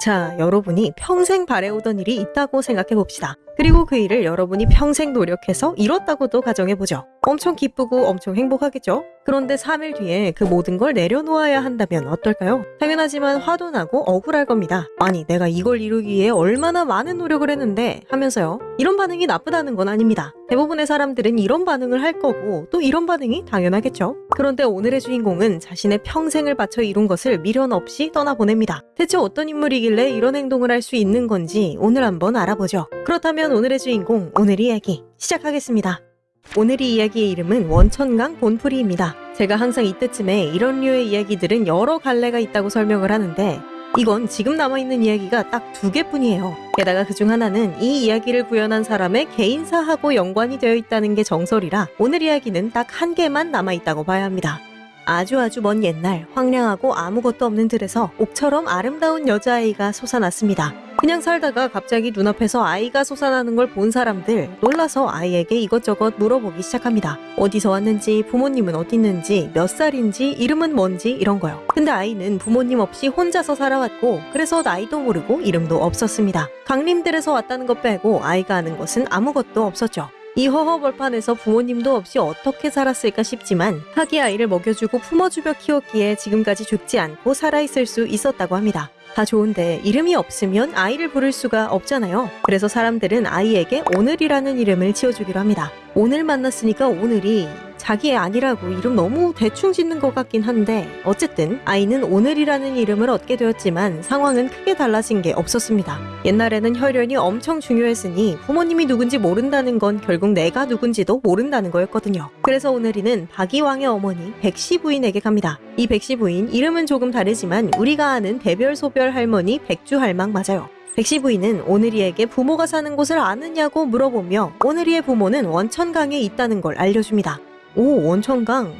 자, 여러분이 평생 바래오던 일이 있다고 생각해 봅시다. 그리고 그 일을 여러분이 평생 노력해서 이뤘다고도 가정해보죠. 엄청 기쁘고 엄청 행복하겠죠? 그런데 3일 뒤에 그 모든 걸 내려놓아야 한다면 어떨까요? 당연하지만 화도 나고 억울할 겁니다. 아니, 내가 이걸 이루기 위해 얼마나 많은 노력을 했는데 하면서요. 이런 반응이 나쁘다는 건 아닙니다. 대부분의 사람들은 이런 반응을 할 거고 또 이런 반응이 당연하겠죠. 그런데 오늘의 주인공은 자신의 평생을 바쳐 이룬 것을 미련 없이 떠나보냅니다. 대체 어떤 인물이길래 이런 행동을 할 수 있는 건지 오늘 한번 알아보죠. 그렇다면 오늘의 주인공, 오늘 이야기 시작하겠습니다. 오늘 이 이야기의 이름은 원천강 본풀이입니다. 제가 항상 이때쯤에 이런 류의 이야기들은 여러 갈래가 있다고 설명을 하는데 이건 지금 남아있는 이야기가 딱 두 개뿐이에요. 게다가 그중 하나는 이 이야기를 구현한 사람의 개인사하고 연관이 되어 있다는 게 정설이라 오늘 이야기는 딱 한 개만 남아있다고 봐야 합니다. 아주 아주 먼 옛날 황량하고 아무것도 없는 들에서 옥처럼 아름다운 여자아이가 솟아났습니다. 그냥 살다가 갑자기 눈앞에서 아이가 솟아나는 걸 본 사람들 놀라서 아이에게 이것저것 물어보기 시작합니다. 어디서 왔는지, 부모님은 어디 있는지, 몇 살인지, 이름은 뭔지 이런 거요. 근데 아이는 부모님 없이 혼자서 살아왔고 그래서 나이도 모르고 이름도 없었습니다. 강림들에서 왔다는 것 빼고 아이가 아는 것은 아무것도 없었죠. 이 허허벌판에서 부모님도 없이 어떻게 살았을까 싶지만 하기 아이를 먹여주고 품어주며 키웠기에 지금까지 죽지 않고 살아있을 수 있었다고 합니다. 다 좋은데 이름이 없으면 아이를 부를 수가 없잖아요. 그래서 사람들은 아이에게 오늘이라는 이름을 지어주기로 합니다. 오늘 만났으니까 오늘이 자기의 아니라고 이름 너무 대충 짓는 것 같긴 한데 어쨌든 아이는 오늘이라는 이름을 얻게 되었지만 상황은 크게 달라진 게 없었습니다. 옛날에는 혈연이 엄청 중요했으니 부모님이 누군지 모른다는 건 결국 내가 누군지도 모른다는 거였거든요. 그래서 오늘이는 박이왕의 어머니 백씨 부인에게 갑니다. 이 백씨 부인 이름은 조금 다르지만 우리가 아는 대별소별 할머니 백주할망 맞아요. 백씨 부인은 오늘이에게 부모가 사는 곳을 아느냐고 물어보며 오늘이의 부모는 원천강에 있다는 걸 알려줍니다. 오, 원천강.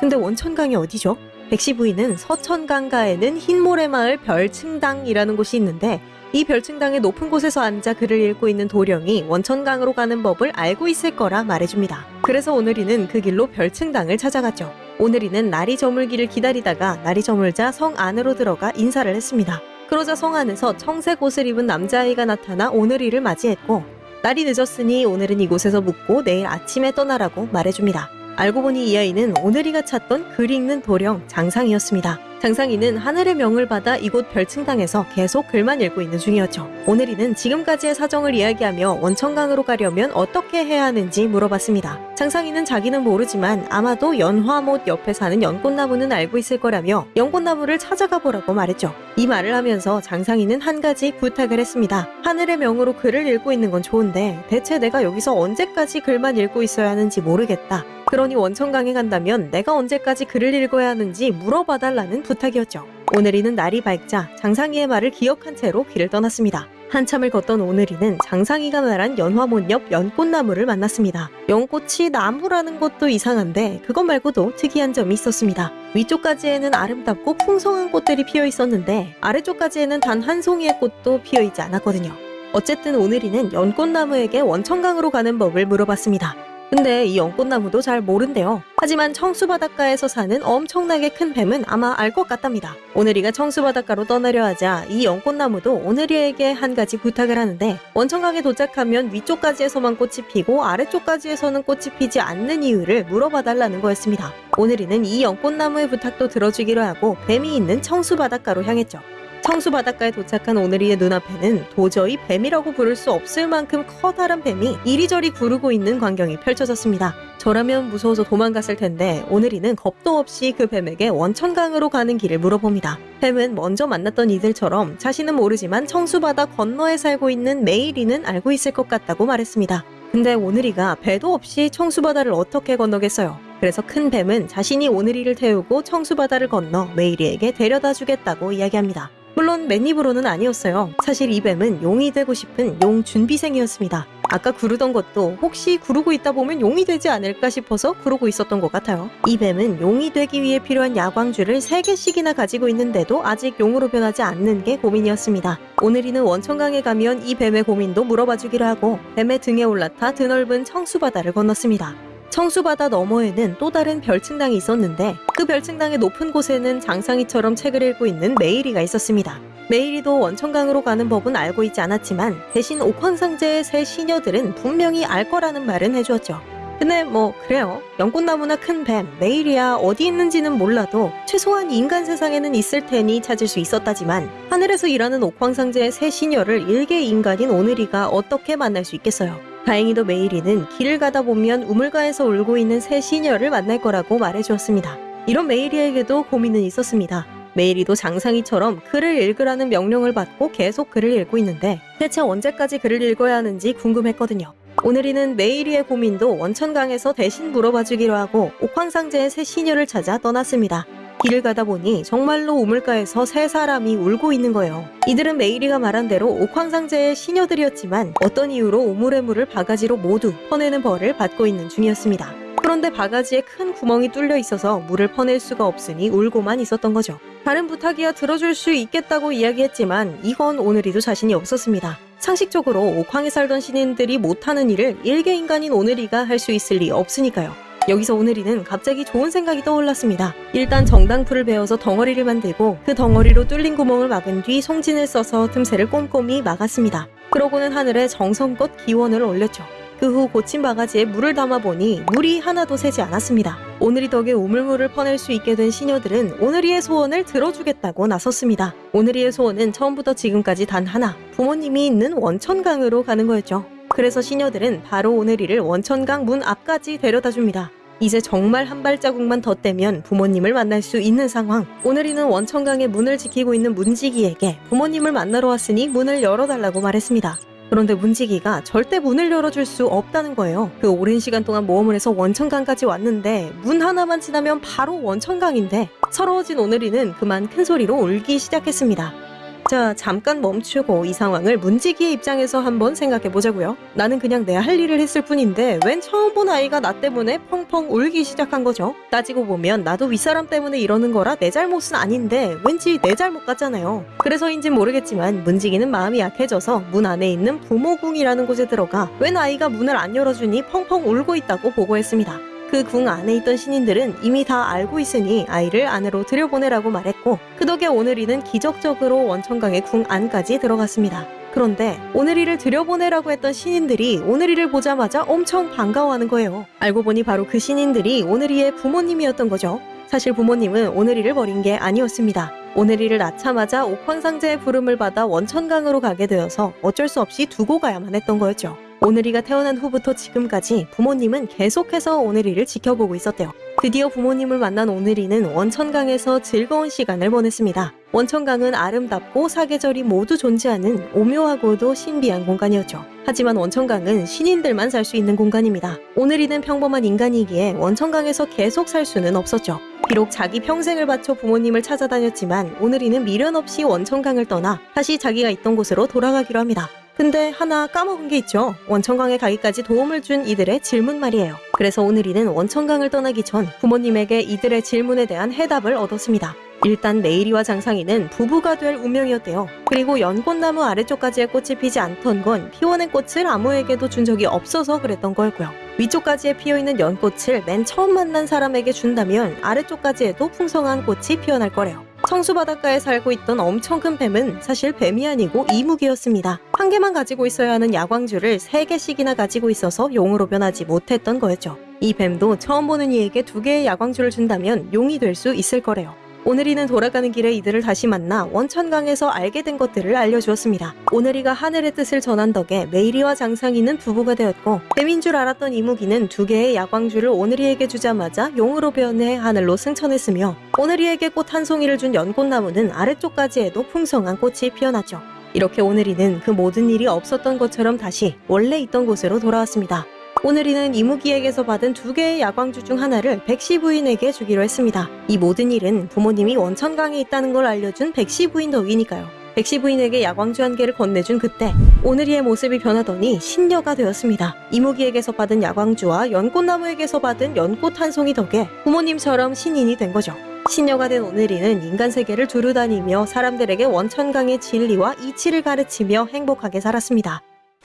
근데 원천강이 어디죠? 백씨 부인은 서천강가에는 흰모래마을 별층당이라는 곳이 있는데 이 별층당의 높은 곳에서 앉아 글을 읽고 있는 도령이 원천강으로 가는 법을 알고 있을 거라 말해줍니다. 그래서 오늘이는 그 길로 별층당을 찾아갔죠. 오늘이는 날이 저물기를 기다리다가 날이 저물자 성 안으로 들어가 인사를 했습니다. 그러자 성 안에서 청색 옷을 입은 남자아이가 나타나 오늘이를 맞이했고 날이 늦었으니 오늘은 이곳에서 묵고 내일 아침에 떠나라고 말해줍니다. 알고 보니 이 아이는 오늘이가 찾던 글 읽는 도령 장상이었습니다. 장상이는 하늘의 명을 받아 이곳 별층당에서 계속 글만 읽고 있는 중이었죠. 오늘이는 지금까지의 사정을 이야기하며 원천강으로 가려면 어떻게 해야 하는지 물어봤습니다. 장상이는 자기는 모르지만 아마도 연화못 옆에 사는 연꽃나무는 알고 있을 거라며 연꽃나무를 찾아가 보라고 말했죠. 이 말을 하면서 장상이는 한 가지 부탁을 했습니다. 하늘의 명으로 글을 읽고 있는 건 좋은데 대체 내가 여기서 언제까지 글만 읽고 있어야 하는지 모르겠다. 그러니 원천강에 간다면 내가 언제까지 글을 읽어야 하는지 물어봐달라는 부탁이었죠. 오늘이는 날이 밝자 장상이의 말을 기억한 채로 길을 떠났습니다. 한참을 걷던 오늘이는 장상이가 말한 연화문 옆 연꽃나무를 만났습니다. 연꽃이 나무라는 것도 이상한데 그것 말고도 특이한 점이 있었습니다. 위쪽까지에는 아름답고 풍성한 꽃들이 피어 있었는데 아래쪽까지에는 단 한 송이의 꽃도 피어 있지 않았거든요. 어쨌든 오늘이는 연꽃나무에게 원천강으로 가는 법을 물어봤습니다. 근데 이 연꽃나무도 잘 모른대요. 하지만 청수바닷가에서 사는 엄청나게 큰 뱀은 아마 알 것 같답니다. 오늘이가 청수바닷가로 떠나려 하자 이 연꽃나무도 오늘이에게 한 가지 부탁을 하는데 원천강에 도착하면 위쪽까지에서만 꽃이 피고 아래쪽까지에서는 꽃이 피지 않는 이유를 물어봐 달라는 거였습니다. 오늘이는 이 연꽃나무의 부탁도 들어주기로 하고 뱀이 있는 청수바닷가로 향했죠. 청수 바닷가에 도착한 오늘이의 눈앞에는 도저히 뱀이라고 부를 수 없을 만큼 커다란 뱀이 이리저리 구르고 있는 광경이 펼쳐졌습니다. 저라면 무서워서 도망갔을 텐데 오늘이는 겁도 없이 그 뱀에게 원천강으로 가는 길을 물어봅니다. 뱀은 먼저 만났던 이들처럼 자신은 모르지만 청수바다 건너에 살고 있는 메이리는 알고 있을 것 같다고 말했습니다. 근데 오늘이가 배도 없이 청수바다를 어떻게 건너겠어요? 그래서 큰 뱀은 자신이 오늘이를 태우고 청수바다를 건너 메이리에게 데려다 주겠다고 이야기합니다. 물론 맨입으로는 아니었어요. 사실 이 뱀은 용이 되고 싶은 용 준비생이었습니다. 아까 구르던 것도 혹시 구르고 있다 보면 용이 되지 않을까 싶어서 구르고 있었던 것 같아요. 이 뱀은 용이 되기 위해 필요한 야광줄을 3개씩이나 가지고 있는데도 아직 용으로 변하지 않는 게 고민이었습니다. 오늘이는 원천강에 가면 이 뱀의 고민도 물어봐 주기로 하고 뱀의 등에 올라타 드넓은 청수바다를 건넜습니다. 청수바다 너머에는 또 다른 별층당이 있었는데 그 별층당의 높은 곳에는 장상이처럼 책을 읽고 있는 메이리가 있었습니다. 메이리도 원천강으로 가는 법은 알고 있지 않았지만 대신 옥황상제의 새 시녀들은 분명히 알 거라는 말은 해주었죠. 근데 뭐 그래요. 연꽃나무나 큰 뱀, 메이리야 어디 있는지는 몰라도 최소한 인간 세상에는 있을 테니 찾을 수 있었다지만 하늘에서 일하는 옥황상제의 새 시녀를 일개 인간인 오늘이가 어떻게 만날 수 있겠어요. 다행히도 메이리는 길을 가다 보면 우물가에서 울고 있는 새 시녀를 만날 거라고 말해주었습니다. 이런 메이리에게도 고민은 있었습니다. 메이리도 장상이처럼 글을 읽으라는 명령을 받고 계속 글을 읽고 있는데 대체 언제까지 글을 읽어야 하는지 궁금했거든요. 오늘이는 메이리의 고민도 원천강에서 대신 물어봐 주기로 하고 옥황상제의 새 시녀를 찾아 떠났습니다. 길을 가다 보니 정말로 우물가에서 세 사람이 울고 있는 거예요. 이들은 메이리가 말한 대로 옥황상제의 시녀들이었지만 어떤 이유로 우물의 물을 바가지로 모두 퍼내는 벌을 받고 있는 중이었습니다. 그런데 바가지에 큰 구멍이 뚫려 있어서 물을 퍼낼 수가 없으니 울고만 있었던 거죠. 다른 부탁이야 들어줄 수 있겠다고 이야기했지만 이건 오늘이도 자신이 없었습니다. 상식적으로 옥황에 살던 신인들이 못하는 일을 일개 인간인 오늘이가 할 수 있을 리 없으니까요. 여기서 오늘이는 갑자기 좋은 생각이 떠올랐습니다. 일단 정당풀을 베어서 덩어리를 만들고 그 덩어리로 뚫린 구멍을 막은 뒤 송진을 써서 틈새를 꼼꼼히 막았습니다. 그러고는 하늘에 정성껏 기원을 올렸죠. 그 후 고친 바가지에 물을 담아보니 물이 하나도 새지 않았습니다. 오늘이 덕에 우물물을 퍼낼 수 있게 된 시녀들은 오늘이의 소원을 들어주겠다고 나섰습니다. 오늘이의 소원은 처음부터 지금까지 단 하나, 부모님이 있는 원천강으로 가는 거였죠. 그래서 시녀들은 바로 오늘이를 원천강 문 앞까지 데려다 줍니다. 이제 정말 한 발자국만 더 떼면 부모님을 만날 수 있는 상황. 오늘이는 원천강의 문을 지키고 있는 문지기에게 부모님을 만나러 왔으니 문을 열어달라고 말했습니다. 그런데 문지기가 절대 문을 열어줄 수 없다는 거예요. 그 오랜 시간 동안 모험을 해서 원천강까지 왔는데 문 하나만 지나면 바로 원천강인데 서러워진 오늘이는 그만 큰 소리로 울기 시작했습니다. 자, 잠깐 멈추고 이 상황을 문지기의 입장에서 한번 생각해 보자고요. 나는 그냥 내 할 일을 했을 뿐인데 웬 처음 본 아이가 나 때문에 펑펑 울기 시작한 거죠. 따지고 보면 나도 윗사람 때문에 이러는 거라 내 잘못은 아닌데 왠지 내 잘못 같잖아요. 그래서인진 모르겠지만 문지기는 마음이 약해져서 문 안에 있는 부모궁이라는 곳에 들어가 웬 아이가 문을 안 열어주니 펑펑 울고 있다고 보고했습니다. 그 궁 안에 있던 신인들은 이미 다 알고 있으니 아이를 안으로 들여보내라고 말했고 그 덕에 오늘이는 기적적으로 원천강의 궁 안까지 들어갔습니다. 그런데 오늘이를 들여보내라고 했던 신인들이 오늘이를 보자마자 엄청 반가워하는 거예요. 알고 보니 바로 그 신인들이 오늘이의 부모님이었던 거죠. 사실 부모님은 오늘이를 버린 게 아니었습니다. 오늘이를 낳자마자 옥황상제의 부름을 받아 원천강으로 가게 되어서 어쩔 수 없이 두고 가야만 했던 거였죠. 오늘이가 태어난 후부터 지금까지 부모님은 계속해서 오늘이를 지켜보고 있었대요. 드디어 부모님을 만난 오늘이는 원천강에서 즐거운 시간을 보냈습니다. 원천강은 아름답고 사계절이 모두 존재하는 오묘하고도 신비한 공간이었죠. 하지만 원천강은 신인들만 살 수 있는 공간입니다. 오늘이는 평범한 인간이기에 원천강에서 계속 살 수는 없었죠. 비록 자기 평생을 바쳐 부모님을 찾아다녔지만 오늘이는 미련 없이 원천강을 떠나 다시 자기가 있던 곳으로 돌아가기로 합니다. 근데 하나 까먹은 게 있죠. 원천강에 가기까지 도움을 준 이들의 질문 말이에요. 그래서 오늘 이는 원천강을 떠나기 전 부모님에게 이들의 질문에 대한 해답을 얻었습니다. 일단 메이리와 장상이는 부부가 될 운명이었대요. 그리고 연꽃나무 아래쪽까지의 꽃이 피지 않던 건 피워낸 꽃을 아무에게도 준 적이 없어서 그랬던 거였고요. 위쪽까지에 피어있는 연꽃을 맨 처음 만난 사람에게 준다면 아래쪽까지에도 풍성한 꽃이 피어날 거래요. 청수 바닷가에 살고 있던 엄청 큰 뱀은 사실 뱀이 아니고 이무기였습니다. 한 개만 가지고 있어야 하는 야광주를 세 개씩이나 가지고 있어서 용으로 변하지 못했던 거였죠. 이 뱀도 처음 보는 이에게 두 개의 야광주를 준다면 용이 될 수 있을 거래요. 오늘이는 돌아가는 길에 이들을 다시 만나 원천강에서 알게 된 것들을 알려주었습니다. 오늘이가 하늘의 뜻을 전한 덕에 매일이와 장상이는 부부가 되었고 뱀인 줄 알았던 이무기는 두 개의 야광주를 오늘이에게 주자마자 용으로 변해 하늘로 승천했으며 오늘이에게 꽃 한 송이를 준 연꽃나무는 아래쪽까지에도 풍성한 꽃이 피어났죠. 이렇게 오늘이는 그 모든 일이 없었던 것처럼 다시 원래 있던 곳으로 돌아왔습니다. 오늘이는 이무기에게서 받은 두 개의 야광주 중 하나를 백씨 부인에게 주기로 했습니다. 이 모든 일은 부모님이 원천강에 있다는 걸 알려준 백씨 부인 덕이니까요. 백씨 부인에게 야광주 한 개를 건네준 그때 오늘이의 모습이 변하더니 신녀가 되었습니다. 이무기에게서 받은 야광주와 연꽃나무에게서 받은 연꽃 한 송이 덕에 부모님처럼 신인이 된 거죠. 신녀가 된 오늘이는 인간 세계를 두루 다니며 사람들에게 원천강의 진리와 이치를 가르치며 행복하게 살았습니다.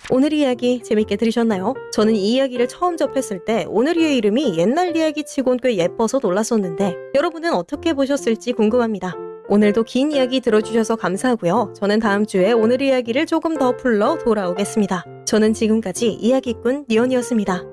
오늘 이야기 재밌게 들으셨나요? 저는 이 이야기를 처음 접했을 때 오늘이의 이름이 옛날 이야기 치곤 꽤 예뻐서 놀랐었는데 여러분은 어떻게 보셨을지 궁금합니다. 오늘도 긴 이야기 들어주셔서 감사하고요. 저는 다음 주에 오늘 이야기를 조금 더 풀러 돌아오겠습니다. 저는 지금까지 이야기꾼 니언이었습니다.